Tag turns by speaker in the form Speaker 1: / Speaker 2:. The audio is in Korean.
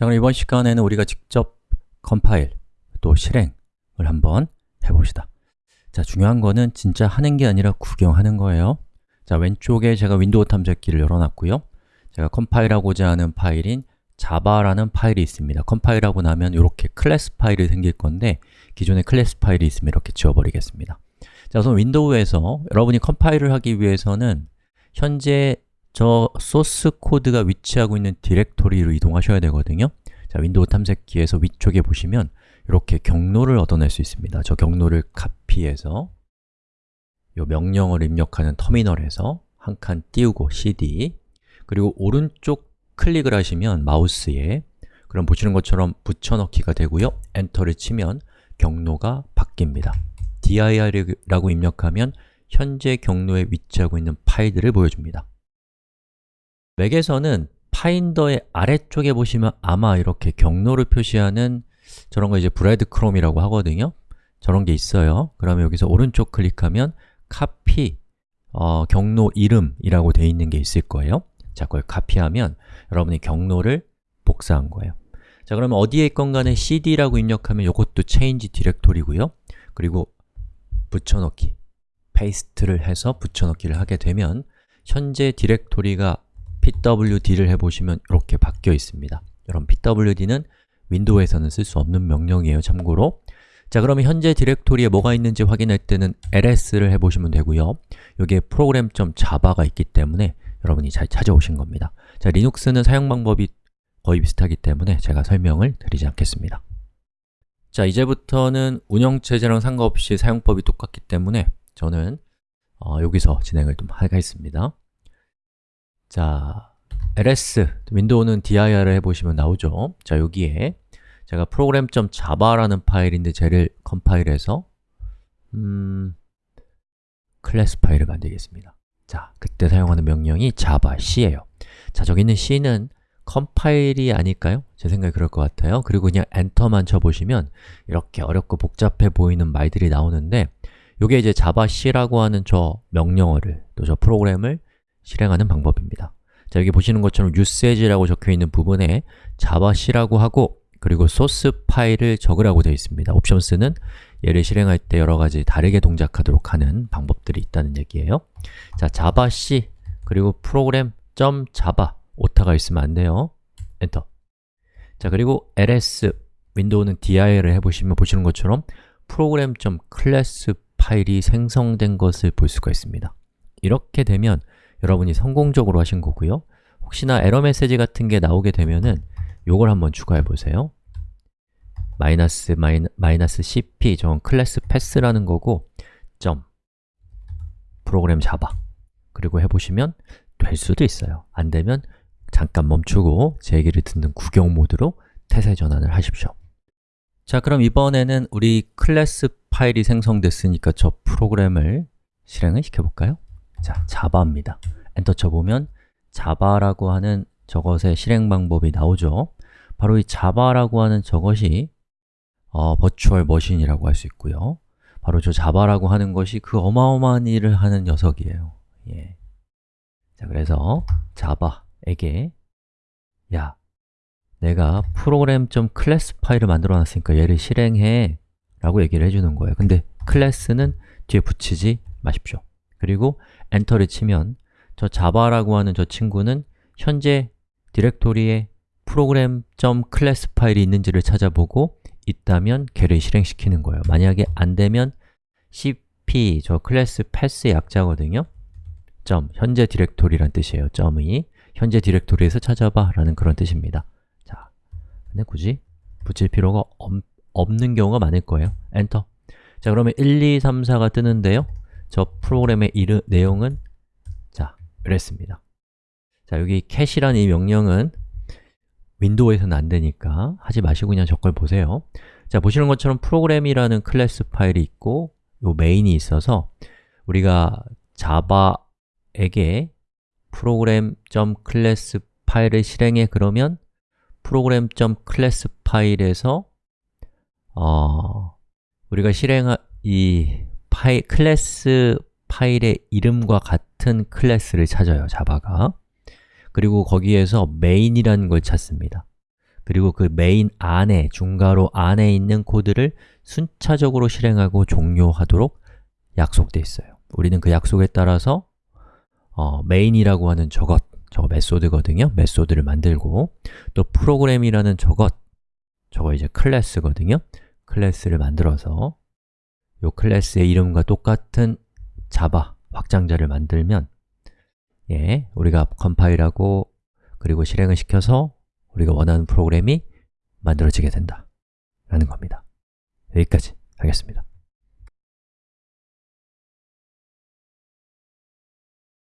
Speaker 1: 자, 그럼 이번 시간에는 우리가 직접 컴파일, 또 실행을 한번 해봅시다. 자, 중요한 거는 진짜 하는 게 아니라 구경하는 거예요. 자, 왼쪽에 제가 윈도우 탐색기를 열어놨고요. 제가 컴파일하고자 하는 파일인 자바라는 파일이 있습니다. 컴파일하고 나면 이렇게 클래스 파일이 생길 건데 기존에 클래스 파일이 있으면 이렇게 지워버리겠습니다. 자, 우선 윈도우에서 여러분이 컴파일을 하기 위해서는 현재 저 소스 코드가 위치하고 있는 디렉토리로 이동하셔야 되거든요. 자, 윈도우 탐색기에서 위쪽에 보시면 이렇게 경로를 얻어낼 수 있습니다. 저 경로를 카피해서 이 명령어를 입력하는 터미널에서 한 칸 띄우고 cd 그리고 오른쪽 클릭을 하시면 마우스에 그럼 보시는 것처럼 붙여넣기가 되고요. 엔터를 치면 경로가 바뀝니다. Dir이라고 입력하면 현재 경로에 위치하고 있는 파일들을 보여줍니다 맥에서는 파인더의 아래쪽에 보시면 아마 이렇게 경로를 표시하는 저런 거 이제 브레드 크롬이라고 하거든요. 저런 게 있어요. 그러면 여기서 오른쪽 클릭하면 카피 어, 경로 이름이라고 되어 있는 게 있을 거예요. 자, 그걸 카피하면 여러분이 경로를 복사한 거예요. 자, 그러면 어디에 있건 간에 cd라고 입력하면 이것도 change 디렉토리고요. 그리고 붙여넣기, paste를 해서 붙여넣기를 하게 되면 현재 디렉토리가 pwd를 해보시면 이렇게 바뀌어 있습니다. 여러분, pwd는 윈도우에서는 쓸 수 없는 명령이에요, 참고로. 자, 그러면 현재 디렉토리에 뭐가 있는지 확인할 때는 ls를 해보시면 되고요. 여기에 program.java가 있기 때문에 여러분이 잘 찾아오신 겁니다. 자, 리눅스는 사용 방법이 거의 비슷하기 때문에 제가 설명을 드리지 않겠습니다. 자, 이제부터는 운영체제랑 상관없이 사용법이 똑같기 때문에 저는 어, 여기서 진행을 좀 하겠습니다 자, ls, 윈도우는 dir을 해보시면 나오죠. 자, 여기에 제가 program.java라는 파일인데 쟤를 컴파일해서 음, 클래스 파일을 만들겠습니다. 자, 그때 사용하는 명령이 java c예요. 자, 저기 있는 c는 컴파일이 아닐까요? 제 생각에 그럴 것 같아요. 그리고 그냥 엔터만 쳐보시면 이렇게 어렵고 복잡해 보이는 말들이 나오는데 이게 이제 java c라고 하는 저 명령어를 또 저 프로그램을 실행하는 방법입니다. 자, 여기 보시는 것처럼 usage라고 적혀 있는 부분에 java c라고 하고 그리고 소스 파일을 적으라고 되어 있습니다. 옵션스는 얘를 실행할 때 여러 가지 다르게 동작하도록 하는 방법들이 있다는 얘기예요. 자, javac 그리고 program.java 오타가 있으면 안 돼요. 엔터. 자, 그리고 ls 윈도우는 dir을 해보시면 보시는 것처럼 program.class 파일이 생성된 것을 볼 수가 있습니다. 이렇게 되면 여러분이 성공적으로 하신 거고요. 혹시나 에러 메시지 같은 게 나오게 되면은 요걸 한번 추가해 보세요. 마이너스 마이너, 마이너스 cp 저 class path라는 거고 점. 프로그램 잡아. 그리고 해보시면 될 수도 있어요. 안 되면 잠깐 멈추고 제 얘기를 듣는 구경 모드로 태세 전환을 하십시오. 자, 그럼 이번에는 우리 클래스 파일이 생성됐으니까 저 프로그램을 실행을 시켜볼까요? 자, 자바입니다. 엔터 쳐보면 자바라고 하는 저것의 실행 방법이 나오죠. 바로 이 자바라고 하는 저것이 어, 버추얼 머신이라고 할 수 있고요. 바로 저 자바라고 하는 것이 그 어마어마한 일을 하는 녀석이에요. 예. 자, 그래서 자바에게 야, 내가 program.class 파일을 만들어 놨으니까 얘를 실행해 라고 얘기를 해주는 거예요. 근데 클래스는 뒤에 붙이지 마십시오 그리고 엔터를 치면 저 자바라고 하는 저 친구는 현재 디렉토리에 program.class 파일이 있는지를 찾아보고 있다면 걔를 실행시키는 거예요. 만약에 안 되면 cp, 저 class path의 약자거든요. 점, 현재 디렉토리란 뜻이에요. 점이 현재 디렉토리에서 찾아봐 라는 그런 뜻입니다. 자, 근데 굳이 붙일 필요가 없, 없는 경우가 많을 거예요. 엔터. 자, 그러면 1, 2, 3, 4가 뜨는데요 저 프로그램의 이르, 내용은? 자, 이랬습니다. 자, 여기 cat이라는 이 명령은 윈도우에서는 안 되니까 하지 마시고 그냥 저걸 보세요. 자, 보시는 것처럼 프로그램이라는 클래스 파일이 있고 요 메인이 있어서 우리가 자바에게 program.class 파일을 실행해 그러면 program.class 파일에서 어, 우리가 실행한 이 파일, 클래스 파일의 이름과 같은 클래스를 찾아요, 자바가. 그리고 거기에서 main이라는 걸 찾습니다. 그리고 그 메인 안에, 중괄호 안에 있는 코드를 순차적으로 실행하고 종료하도록 약속돼 있어요. 우리는 그 약속에 따라서 어, main이라고 하는 저것, 저거 메소드거든요. 메소드를 만들고 또 프로그램이라는 저것, 저거 이제 클래스거든요. 클래스를 만들어서 요 클래스의 이름과 똑같은 자바 확장자를 만들면 예, 우리가 컴파일하고 그리고 실행을 시켜서 우리가 원하는 프로그램이 만들어지게 된다 라는 겁니다. 여기까지 하겠습니다